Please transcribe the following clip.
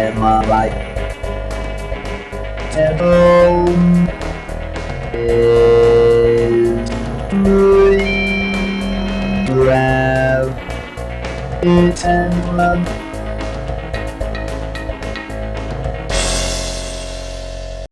Am I right? Tempo is Louis Brown. It's and love.